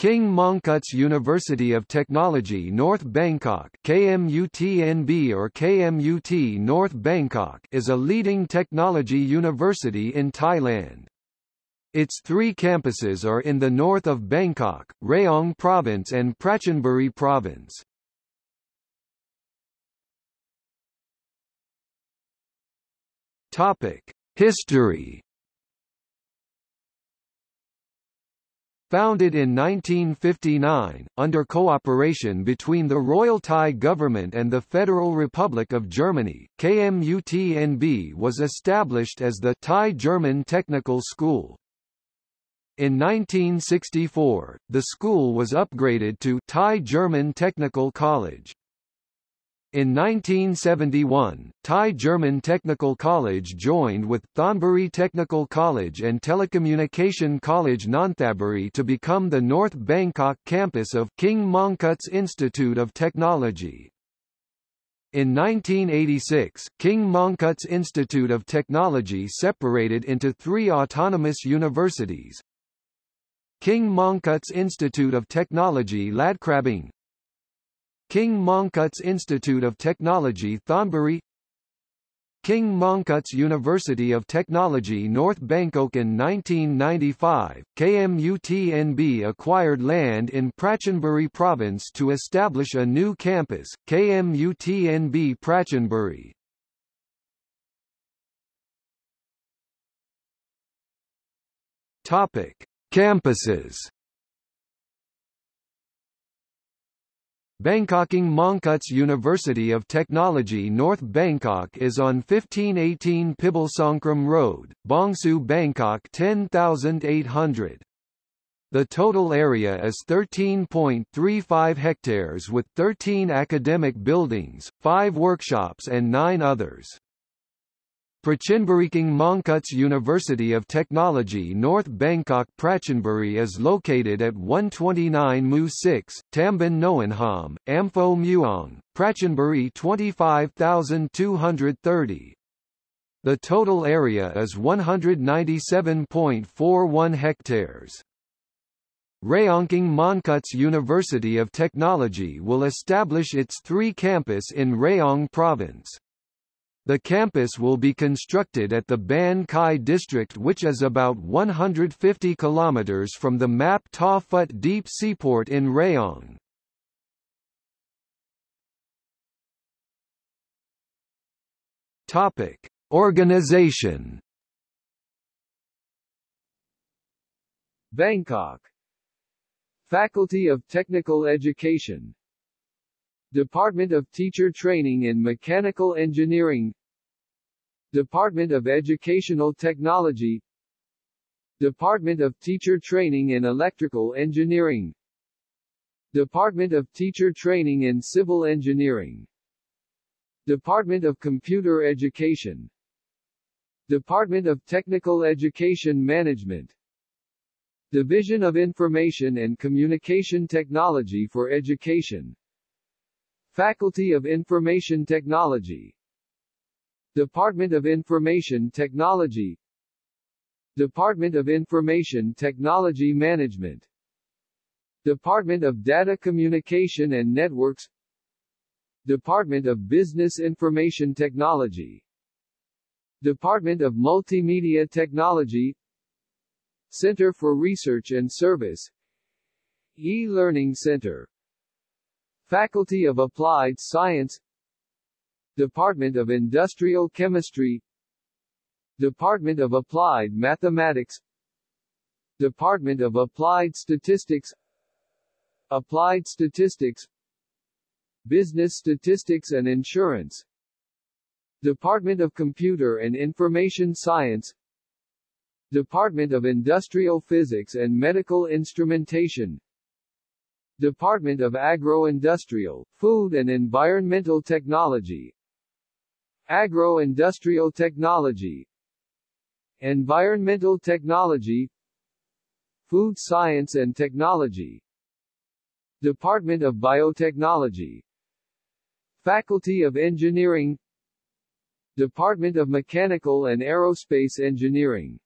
King Mongkut's University of Technology North Bangkok KMUTNB or KMUT North Bangkok is a leading technology university in Thailand. Its three campuses are in the north of Bangkok, Rayong Province and Prachinburi Province. History Founded in 1959, under cooperation between the Royal Thai government and the Federal Republic of Germany, KMUTNB was established as the Thai-German Technical School. In 1964, the school was upgraded to Thai-German Technical College. In 1971, Thai German Technical College joined with Thonburi Technical College and Telecommunication College Nonthaburi to become the North Bangkok campus of King Mongkut's Institute of Technology. In 1986, King Mongkut's Institute of Technology separated into three autonomous universities. King Mongkut's Institute of Technology Ladkrabang, King Mongkut's Institute of Technology Thonburi. King Mongkut's University of Technology North Bangkok in 1995, KMUTNB acquired land in Prachinburi province to establish a new campus, KMUTNB Prachinburi. Topic: Campuses Bangkoking Mongkut's University of Technology North Bangkok is on 1518 Pibulsongkram Road, Bangsue Bangkok 10800. The total area is 13.35 hectares with 13 academic buildings, 5 workshops and 9 others. Prachinburiking Mongkut's University of Technology North Bangkok Prachinburi is located at 129 Mu 6, Tambon Noenham, Amphoe Mueang, Prachinburi 25230. The total area is 197.41 hectares. Rayongking Mongkut's University of Technology will establish its three campus in Rayong Province. The campus will be constructed at the Ban Khai district which is about 150 kilometers from the Map Ta Phut deep seaport in Rayong. Topic: Organization. Bangkok. Faculty of Technical Education. Department of Teacher Training in Mechanical Engineering Department of Educational Technology. Department of Teacher Training in Electrical Engineering. Department of Teacher Training in Civil Engineering. Department of Computer Education. Department of Technical Education Management. Division of Information and Communication Technology for Education. Faculty of Information Technology Department of Information Technology. Department of Information Technology Management. Department of Data Communication and Networks. Department of Business Information Technology. Department of Multimedia Technology. Center for Research and Service. E-Learning Center. Faculty of Applied Science Department of Industrial Chemistry. Department of Applied Mathematics. Department of Applied Statistics. Applied Statistics. Business Statistics and Insurance. Department of Computer and Information Science. Department of Industrial Physics and Medical Instrumentation. Department of Agro-Industrial, Food and Environmental Technology Agro-industrial technology Environmental technology Food science and technology Department of Biotechnology Faculty of Engineering Department of Mechanical and Aerospace Engineering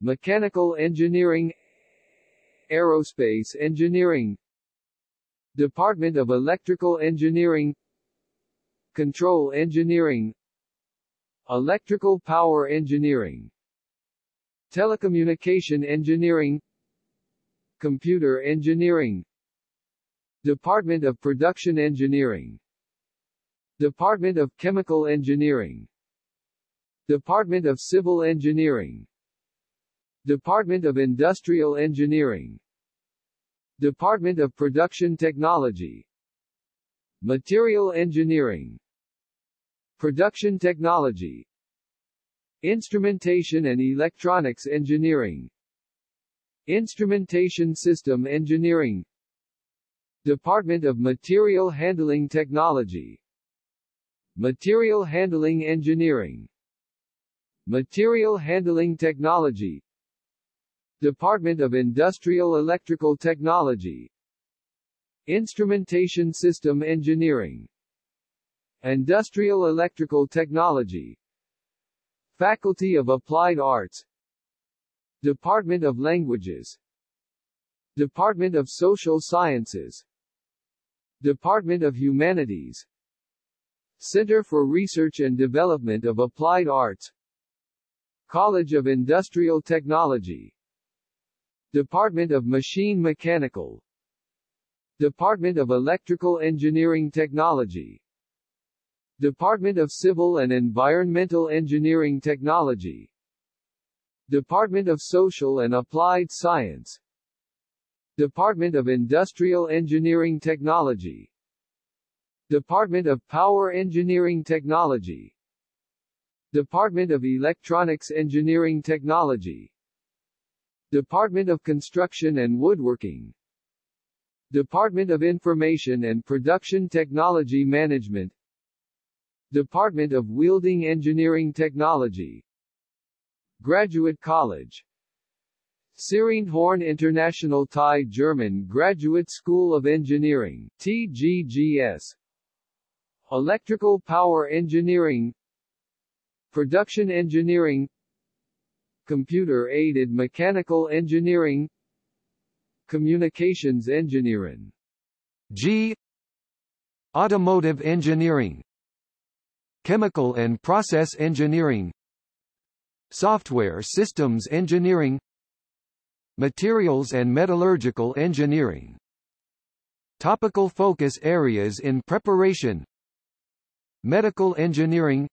Mechanical Engineering Aerospace Engineering Department of Electrical Engineering Control Engineering Electrical Power Engineering Telecommunication Engineering Computer Engineering Department of Production Engineering Department of Chemical Engineering Department of Civil Engineering Department of Industrial Engineering Department of Production Technology Material Engineering Production Technology. Instrumentation and Electronics Engineering. Instrumentation System Engineering. Department of Material Handling Technology. Material Handling Engineering. Material Handling Technology. Department of Industrial Electrical Technology. Instrumentation System Engineering Industrial Electrical Technology. Faculty of Applied Arts. Department of Languages. Department of Social Sciences. Department of Humanities. Center for Research and Development of Applied Arts. College of Industrial Technology. Department of Machine Mechanical. Department of Electrical Engineering Technology Department of Civil and Environmental Engineering Technology. Department of Social and Applied Science. Department of Industrial Engineering Technology. Department of Power Engineering Technology. Department of Electronics Engineering Technology. Department of Construction and Woodworking. Department of Information and Production Technology Management Department of Welding Engineering Technology. Graduate College. Horn International Thai German Graduate School of Engineering TGGS Electrical Power Engineering. Production Engineering. Computer-aided mechanical engineering. Communications engineering. G. Automotive engineering Chemical and process engineering. Software systems engineering. Materials and metallurgical engineering. Topical focus areas in preparation. Medical engineering.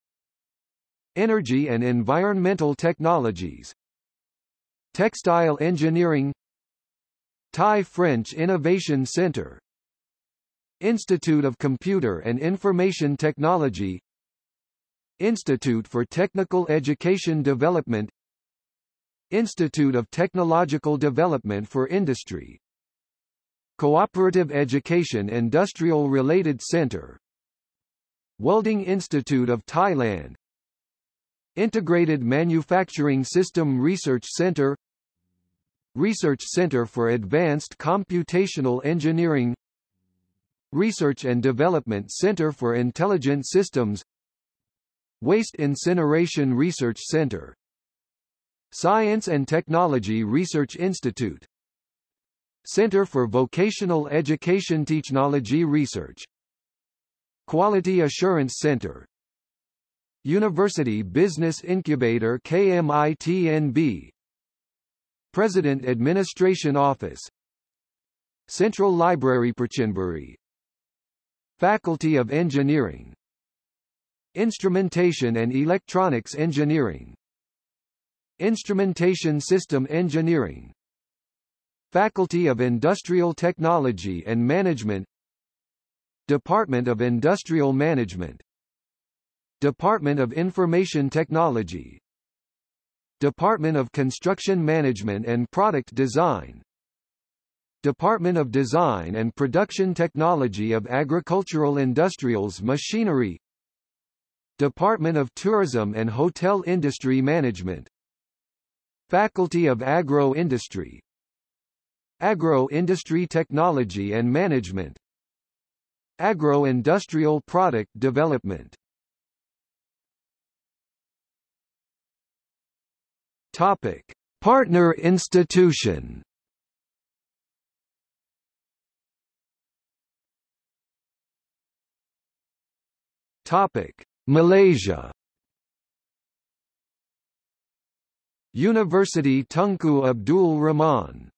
Energy and Environmental Technologies. Textile Engineering. Thai-French Innovation Center. Institute of Computer and Information Technology Institute for Technical Education Development Institute of Technological Development for Industry Cooperative Education Industrial Related Center Welding Institute of Thailand Integrated Manufacturing System Research Center Research Center for Advanced Computational Engineering Research and Development Center for Intelligent Systems Waste Incineration Research Center. Science and Technology Research Institute. Center for Vocational Education Technology Research. Quality Assurance Center. University Business Incubator KMITNB President Administration Office. Central Library Prachinburi Faculty of Engineering Instrumentation and Electronics Engineering. Instrumentation System Engineering. Faculty of Industrial Technology and Management. Department of Industrial Management. Department of Information Technology. Department of Construction Management and Product Design. Department of Design and Production Technology of Agricultural Industrials Machinery Department of Tourism and Hotel Industry Management. Faculty of Agro-Industry Agro-Industry Technology and Management. Agro-Industrial Product Development. Topic. Partner institution. Topic. Malaysia. University Tunku Abdul Rahman